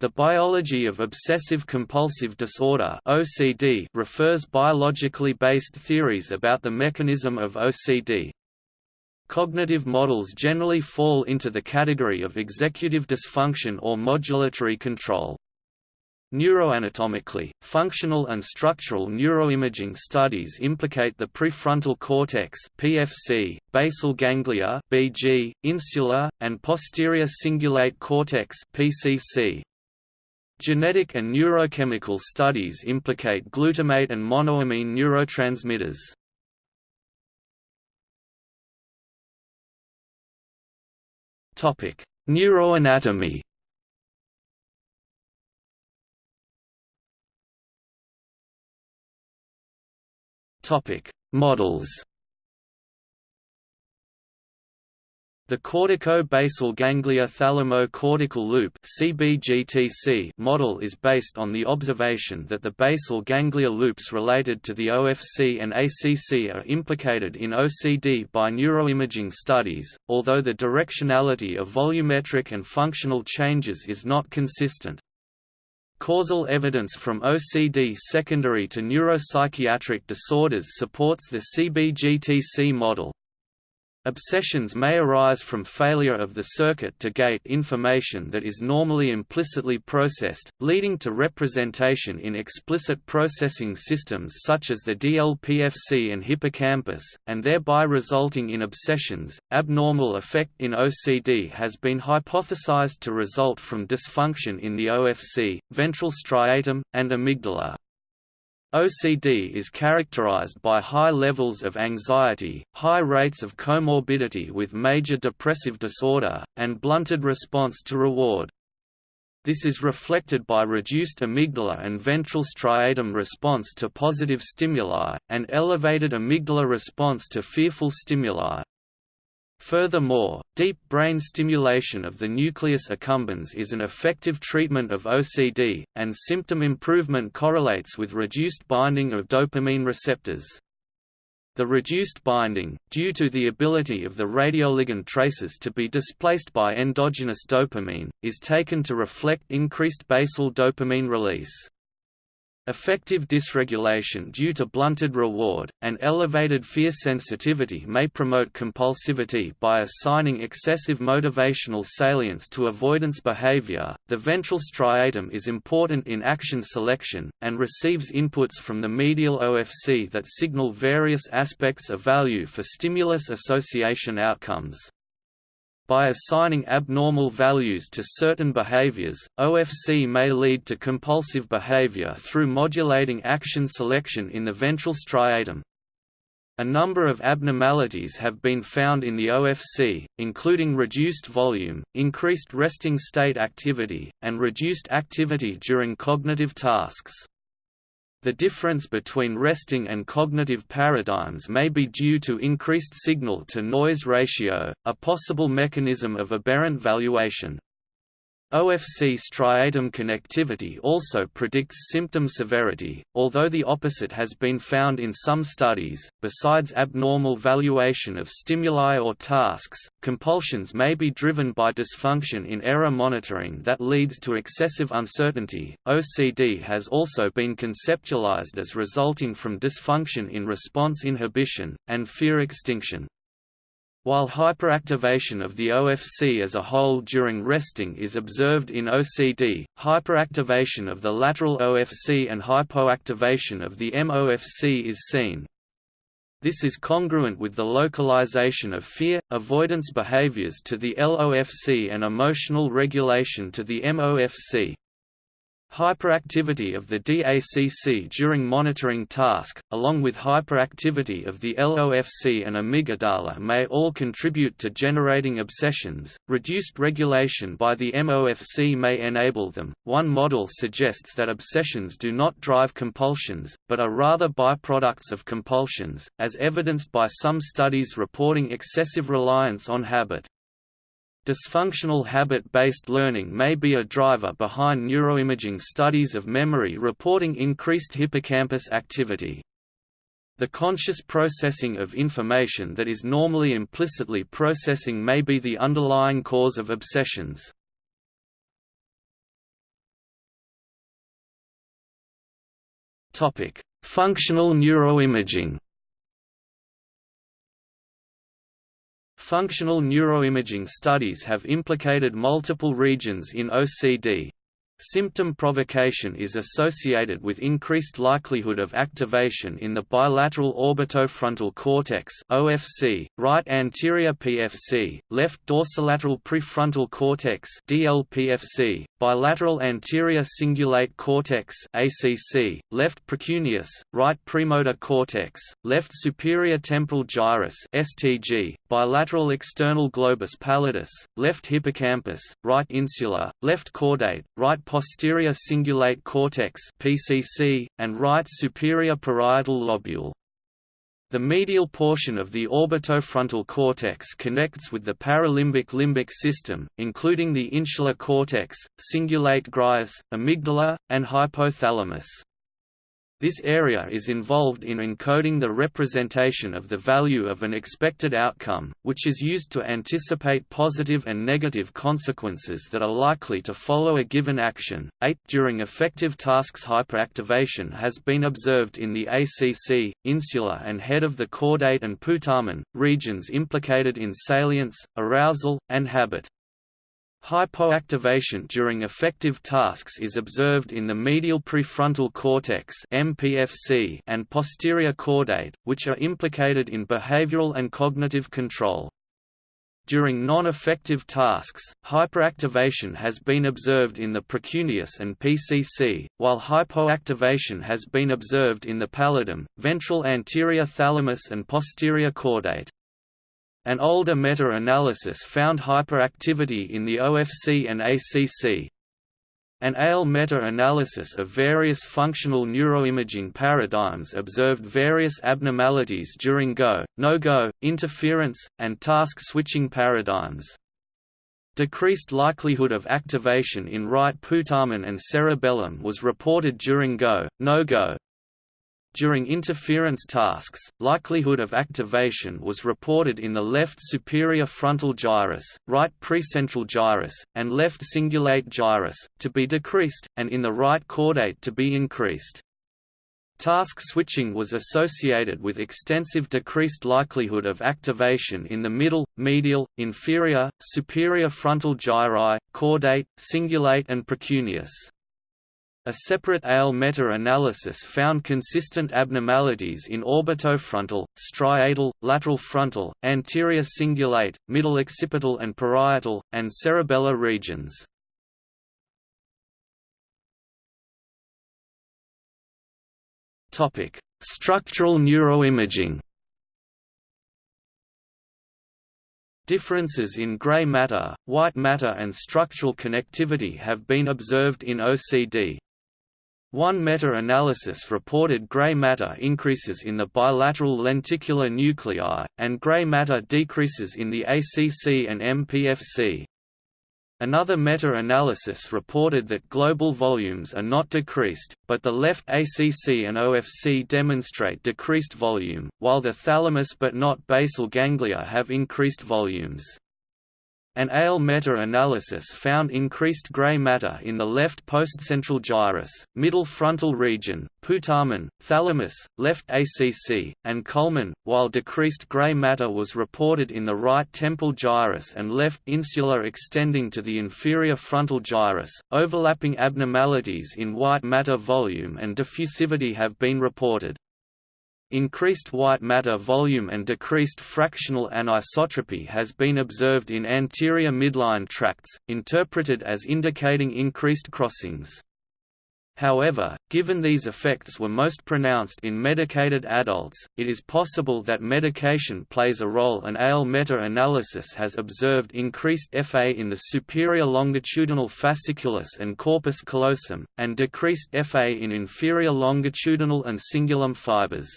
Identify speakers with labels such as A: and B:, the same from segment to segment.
A: The biology of obsessive-compulsive disorder (OCD) refers biologically based theories about the mechanism of OCD. Cognitive models generally fall into the category of executive dysfunction or modulatory control. Neuroanatomically, functional and structural neuroimaging studies implicate the prefrontal cortex (PFC), basal ganglia (BG), insular, and posterior cingulate cortex (PCC). Genetic and neurochemical studies implicate glutamate and monoamine neurotransmitters. Topic: Neuroanatomy. Topic: Models. The cortico-basal ganglia thalamo-cortical loop (CBGTC) model is based on the observation that the basal ganglia loops related to the OFC and ACC are implicated in OCD by neuroimaging studies, although the directionality of volumetric and functional changes is not consistent. Causal evidence from OCD secondary to neuropsychiatric disorders supports the CBGTC model. Obsessions may arise from failure of the circuit to gate information that is normally implicitly processed, leading to representation in explicit processing systems such as the DLPFC and hippocampus, and thereby resulting in obsessions. Abnormal effect in OCD has been hypothesized to result from dysfunction in the OFC, ventral striatum, and amygdala. OCD is characterized by high levels of anxiety, high rates of comorbidity with major depressive disorder, and blunted response to reward. This is reflected by reduced amygdala and ventral striatum response to positive stimuli, and elevated amygdala response to fearful stimuli. Furthermore, deep brain stimulation of the nucleus accumbens is an effective treatment of OCD, and symptom improvement correlates with reduced binding of dopamine receptors. The reduced binding, due to the ability of the radioligand traces to be displaced by endogenous dopamine, is taken to reflect increased basal dopamine release. Affective dysregulation due to blunted reward, and elevated fear sensitivity may promote compulsivity by assigning excessive motivational salience to avoidance behavior. The ventral striatum is important in action selection, and receives inputs from the medial OFC that signal various aspects of value for stimulus association outcomes. By assigning abnormal values to certain behaviors, OFC may lead to compulsive behavior through modulating action selection in the ventral striatum. A number of abnormalities have been found in the OFC, including reduced volume, increased resting state activity, and reduced activity during cognitive tasks. The difference between resting and cognitive paradigms may be due to increased signal-to-noise ratio, a possible mechanism of aberrant valuation. OFC striatum connectivity also predicts symptom severity, although the opposite has been found in some studies. Besides abnormal valuation of stimuli or tasks, compulsions may be driven by dysfunction in error monitoring that leads to excessive uncertainty. OCD has also been conceptualized as resulting from dysfunction in response inhibition and fear extinction. While hyperactivation of the OFC as a whole during resting is observed in OCD, hyperactivation of the lateral OFC and hypoactivation of the MOFC is seen. This is congruent with the localization of fear, avoidance behaviors to the LOFC and emotional regulation to the MOFC. Hyperactivity of the DACC during monitoring task, along with hyperactivity of the LOFC and amygdala may all contribute to generating obsessions. Reduced regulation by the MOFC may enable them. One model suggests that obsessions do not drive compulsions, but are rather byproducts of compulsions, as evidenced by some studies reporting excessive reliance on habit. Dysfunctional habit-based learning may be a driver behind neuroimaging studies of memory reporting increased hippocampus activity. The conscious processing of information that is normally implicitly processing may be the underlying cause of obsessions. Functional neuroimaging Functional neuroimaging studies have implicated multiple regions in OCD. Symptom provocation is associated with increased likelihood of activation in the bilateral orbitofrontal cortex (OFC), right anterior PFC, left dorsolateral prefrontal cortex (DLPFC), bilateral anterior cingulate cortex (ACC), left precuneus, right premotor cortex, left superior temporal gyrus (STG), bilateral external globus pallidus, left hippocampus, right insula, left caudate, right posterior cingulate cortex (PCC), and right superior parietal lobule. The medial portion of the orbitofrontal cortex connects with the paralimbic limbic system, including the insular cortex, cingulate gyrus, amygdala, and hypothalamus. This area is involved in encoding the representation of the value of an expected outcome, which is used to anticipate positive and negative consequences that are likely to follow a given action. 8. During affective tasks hyperactivation has been observed in the ACC, insula and head of the caudate and putamen, regions implicated in salience, arousal, and habit. Hypoactivation during affective tasks is observed in the medial prefrontal cortex (MPFC) and posterior caudate, which are implicated in behavioral and cognitive control. During non-affective tasks, hyperactivation has been observed in the precuneus and PCC, while hypoactivation has been observed in the pallidum, ventral anterior thalamus and posterior caudate. An older meta-analysis found hyperactivity in the OFC and ACC. An AL meta-analysis of various functional neuroimaging paradigms observed various abnormalities during go, no-go, interference, and task-switching paradigms. Decreased likelihood of activation in right putamen and cerebellum was reported during go, no-go, during interference tasks, likelihood of activation was reported in the left superior frontal gyrus, right precentral gyrus, and left cingulate gyrus, to be decreased, and in the right caudate to be increased. Task switching was associated with extensive decreased likelihood of activation in the middle, medial, inferior, superior frontal gyri, caudate, cingulate and precuneus. A separate AL meta-analysis found consistent abnormalities in orbitofrontal, striatal, lateral frontal, anterior cingulate, middle occipital and parietal, and cerebellar regions. Structural neuroimaging Differences in gray matter, white matter and structural connectivity have been observed in OCD. One meta-analysis reported gray matter increases in the bilateral lenticular nuclei, and gray matter decreases in the ACC and MPFC. Another meta-analysis reported that global volumes are not decreased, but the left ACC and OFC demonstrate decreased volume, while the thalamus but not basal ganglia have increased volumes. An AL meta-analysis found increased gray matter in the left postcentral gyrus, middle frontal region, putamen, thalamus, left ACC, and culmen, while decreased gray matter was reported in the right temporal gyrus and left insula extending to the inferior frontal gyrus. Overlapping abnormalities in white matter volume and diffusivity have been reported. Increased white matter volume and decreased fractional anisotropy has been observed in anterior midline tracts, interpreted as indicating increased crossings. However, given these effects were most pronounced in medicated adults, it is possible that medication plays a role An AL meta-analysis has observed increased FA in the superior longitudinal fasciculus and corpus callosum, and decreased FA in inferior longitudinal and cingulum fibers.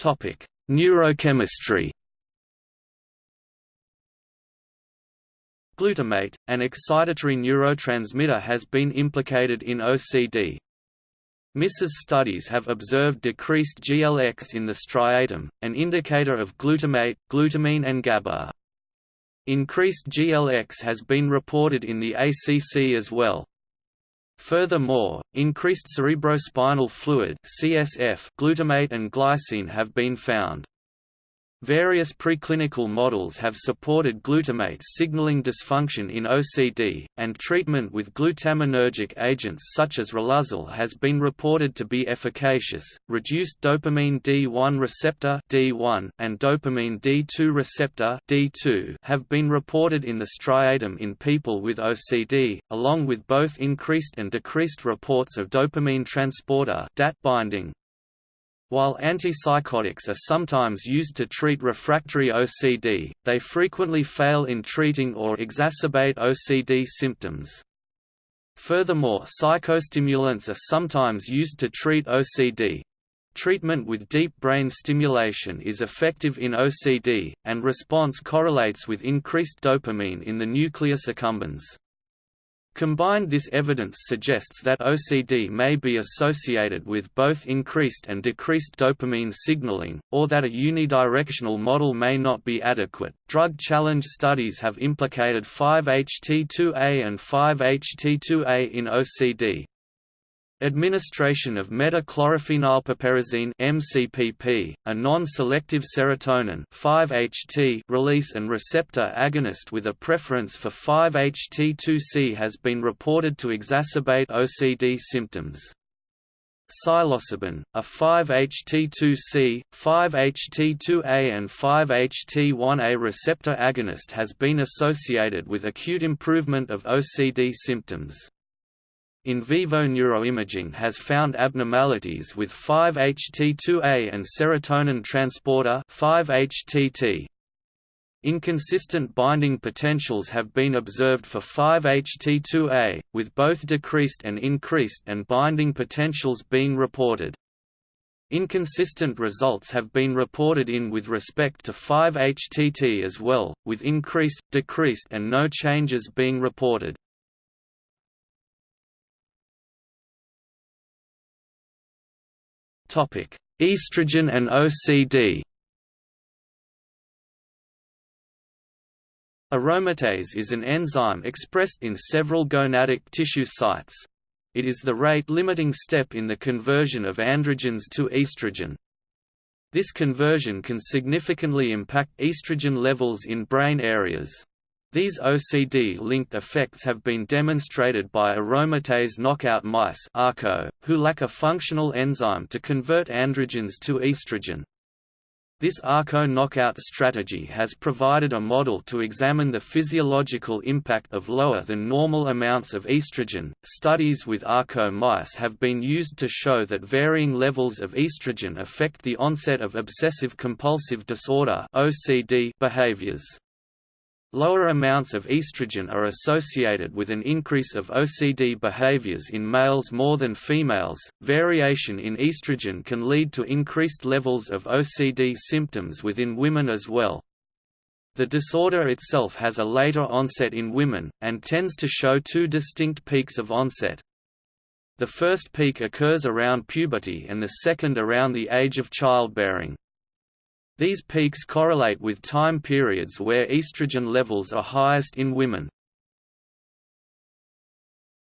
A: Topic: Neurochemistry. Glutamate, an excitatory neurotransmitter has been implicated in OCD. MRS studies have observed decreased GLX in the striatum, an indicator of glutamate, glutamine and GABA. Increased GLX has been reported in the ACC as well. Furthermore, increased cerebrospinal fluid (CSF), glutamate and glycine have been found. Various preclinical models have supported glutamate signaling dysfunction in OCD, and treatment with glutaminergic agents such as Riluzole has been reported to be efficacious. Reduced dopamine D1 receptor D1 and dopamine D2 receptor D2 have been reported in the striatum in people with OCD, along with both increased and decreased reports of dopamine transporter DAT binding, while antipsychotics are sometimes used to treat refractory OCD, they frequently fail in treating or exacerbate OCD symptoms. Furthermore psychostimulants are sometimes used to treat OCD. Treatment with deep brain stimulation is effective in OCD, and response correlates with increased dopamine in the nucleus accumbens. Combined this evidence suggests that OCD may be associated with both increased and decreased dopamine signaling, or that a unidirectional model may not be adequate. Drug challenge studies have implicated 5-HT2A and 5-HT2A in OCD. Administration of metachlorophenylpiperazine (MCPP), a non-selective serotonin 5-HT release and receptor agonist with a preference for 5-HT2C has been reported to exacerbate OCD symptoms. Psilocybin, a 5-HT2C, 5-HT2A and 5-HT1A receptor agonist has been associated with acute improvement of OCD symptoms. In vivo neuroimaging has found abnormalities with 5-HT2A and serotonin transporter 5-HTT. Inconsistent binding potentials have been observed for 5-HT2A, with both decreased and increased and binding potentials being reported. Inconsistent results have been reported in with respect to 5-HTT as well, with increased, decreased and no changes being reported. Estrogen and OCD. Aromatase is an enzyme expressed in several gonadic tissue sites. It is the rate-limiting step in the conversion of androgens to estrogen. This conversion can significantly impact estrogen levels in brain areas. These OCD-linked effects have been demonstrated by aromatase knockout mice who lack a functional enzyme to convert androgens to estrogen. This ArKO knockout strategy has provided a model to examine the physiological impact of lower than normal amounts of estrogen. Studies with ArKO mice have been used to show that varying levels of estrogen affect the onset of obsessive compulsive disorder (OCD) behaviors. Lower amounts of estrogen are associated with an increase of OCD behaviors in males more than females. Variation in estrogen can lead to increased levels of OCD symptoms within women as well. The disorder itself has a later onset in women, and tends to show two distinct peaks of onset. The first peak occurs around puberty and the second around the age of childbearing. These peaks correlate with time periods where estrogen levels are highest in women.